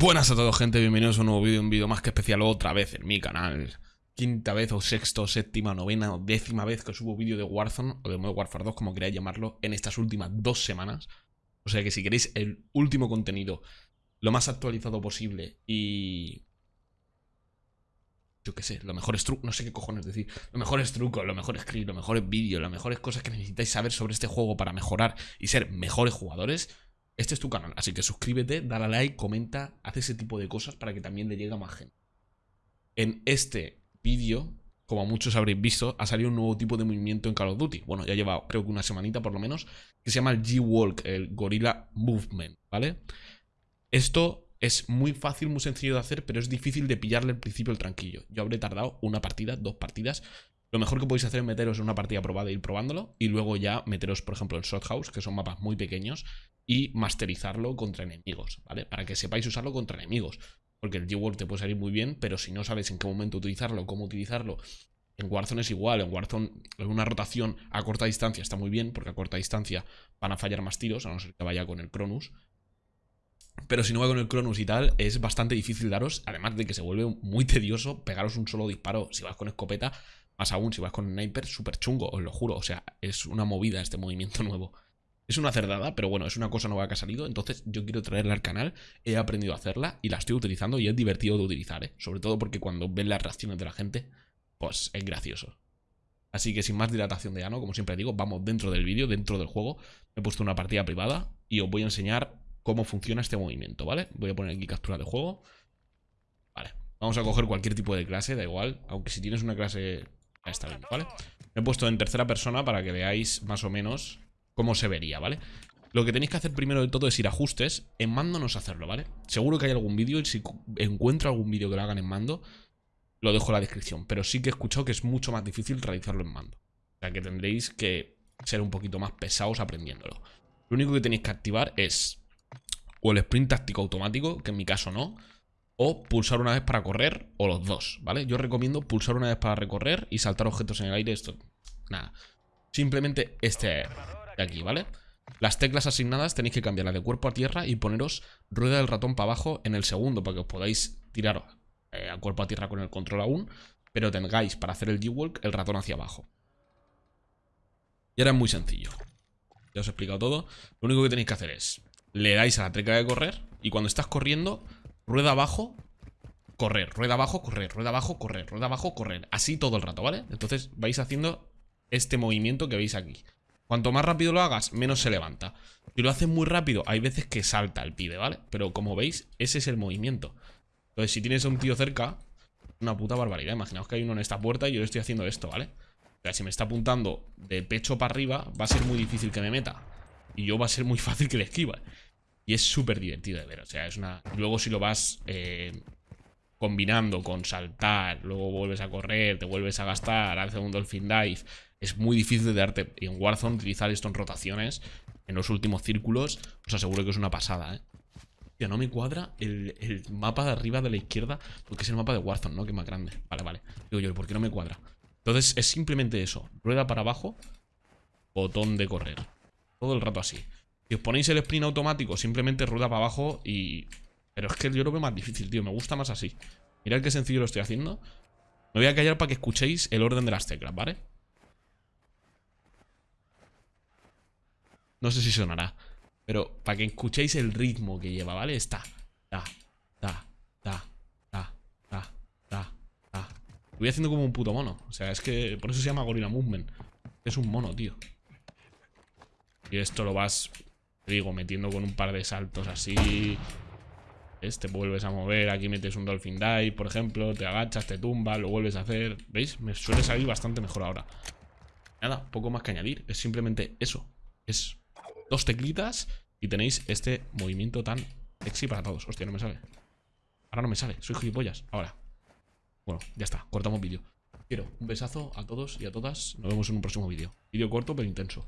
Buenas a todos gente, bienvenidos a un nuevo vídeo, un vídeo más que especial otra vez en mi canal. Quinta vez o sexto, séptima, novena o décima vez que subo vídeo de Warzone o de Modern Warfare 2 como queráis llamarlo en estas últimas dos semanas. O sea que si queréis el último contenido lo más actualizado posible y... Yo qué sé, los mejores trucos, no sé qué cojones decir Los mejores trucos, los mejores clips, los mejores vídeos, las mejores cosas que necesitáis saber sobre este juego para mejorar y ser mejores jugadores este es tu canal, así que suscríbete, dale a like, comenta, haz ese tipo de cosas para que también le llegue a más gente. En este vídeo, como muchos habréis visto, ha salido un nuevo tipo de movimiento en Call of Duty. Bueno, ya lleva creo que una semanita por lo menos, que se llama el G-Walk, el Gorilla Movement, ¿vale? Esto es muy fácil, muy sencillo de hacer, pero es difícil de pillarle al principio el tranquillo. Yo habré tardado una partida, dos partidas, lo mejor que podéis hacer es meteros en una partida probada e ir probándolo y luego ya meteros, por ejemplo, en Shot House, que son mapas muy pequeños, y masterizarlo contra enemigos, ¿vale? Para que sepáis usarlo contra enemigos. Porque el G-Work te puede salir muy bien, pero si no sabes en qué momento utilizarlo, cómo utilizarlo, en Warzone es igual, en Warzone una rotación a corta distancia está muy bien, porque a corta distancia van a fallar más tiros, a no ser que vaya con el Cronus. Pero si no va con el Cronus y tal, es bastante difícil daros, además de que se vuelve muy tedioso pegaros un solo disparo si vas con escopeta, más aún si vas con sniper, súper chungo, os lo juro, o sea, es una movida este movimiento nuevo. Es una cerdada, pero bueno, es una cosa nueva que ha salido, entonces yo quiero traerla al canal, he aprendido a hacerla y la estoy utilizando y es divertido de utilizar, ¿eh? Sobre todo porque cuando ven las reacciones de la gente, pues es gracioso. Así que sin más dilatación de ano, como siempre digo, vamos dentro del vídeo, dentro del juego. he puesto una partida privada y os voy a enseñar cómo funciona este movimiento, ¿vale? Voy a poner aquí captura de juego. Vale, vamos a coger cualquier tipo de clase, da igual. Aunque si tienes una clase, está bien, ¿vale? Me he puesto en tercera persona para que veáis más o menos cómo se vería, ¿vale? Lo que tenéis que hacer primero de todo es ir a ajustes, en mando no sé hacerlo, ¿vale? Seguro que hay algún vídeo y si encuentro algún vídeo que lo hagan en mando, lo dejo en la descripción. Pero sí que he escuchado que es mucho más difícil realizarlo en mando. O sea que tendréis que ser un poquito más pesados aprendiéndolo. Lo único que tenéis que activar es o el sprint táctico automático, que en mi caso no, o pulsar una vez para correr, o los dos, ¿vale? Yo recomiendo pulsar una vez para recorrer y saltar objetos en el aire, esto, nada. Simplemente este de aquí, ¿vale? Las teclas asignadas tenéis que cambiarlas de cuerpo a tierra y poneros rueda del ratón para abajo en el segundo para que os podáis tirar eh, a cuerpo a tierra con el control aún, pero tengáis para hacer el G-Walk el ratón hacia abajo. Y ahora es muy sencillo. Ya os he explicado todo. Lo único que tenéis que hacer es, le dais a la tecla de correr y cuando estás corriendo, rueda abajo, correr, rueda abajo, correr, rueda abajo, correr, rueda abajo, correr. Así todo el rato, ¿vale? Entonces vais haciendo este movimiento que veis aquí. Cuanto más rápido lo hagas, menos se levanta. Si lo haces muy rápido, hay veces que salta el pibe, ¿vale? Pero como veis, ese es el movimiento. Entonces, si tienes a un tío cerca, una puta barbaridad. Imaginaos que hay uno en esta puerta y yo le estoy haciendo esto, ¿vale? O sea, si me está apuntando de pecho para arriba, va a ser muy difícil que me meta. Y yo va a ser muy fácil que le esquiva. Y es súper divertido de ver. O sea, es una... Luego si lo vas eh, combinando con saltar, luego vuelves a correr, te vuelves a gastar, haces un dolphin dive es muy difícil de darte. en Warzone utilizar esto en rotaciones, en los últimos círculos, os aseguro que es una pasada, ¿eh? Ya no me cuadra el, mapa de arriba de la izquierda, porque es el mapa de Warzone, ¿no? Que es más grande. Vale, vale. Digo yo, ¿por qué no me cuadra? Entonces es simplemente eso. Rueda para abajo, botón de correr. Todo el rato así. Si os ponéis el sprint automático, simplemente rueda para abajo y... Pero es que yo lo veo más difícil, tío. Me gusta más así. Mirad qué sencillo lo estoy haciendo. Me voy a callar para que escuchéis el orden de las teclas, ¿vale? No sé si sonará. Pero para que escuchéis el ritmo que lleva, ¿vale? Está. Ta, ta, ta, ta, ta, ta, ta. Voy haciendo como un puto mono. O sea, es que por eso se llama Gorilla Movement. Es un mono, tío. Y esto lo vas, te digo, metiendo con un par de saltos así. Este vuelves a mover, aquí metes un Dolphin Dive, por ejemplo, te agachas, te tumbas, lo vuelves a hacer. ¿Veis? Me suele salir bastante mejor ahora. Nada, poco más que añadir. Es simplemente eso. Es dos teclitas y tenéis este movimiento tan sexy para todos. Hostia, no me sale. Ahora no me sale, soy gilipollas. Ahora. Bueno, ya está, cortamos vídeo. Quiero un besazo a todos y a todas. Nos vemos en un próximo vídeo. Vídeo corto pero intenso.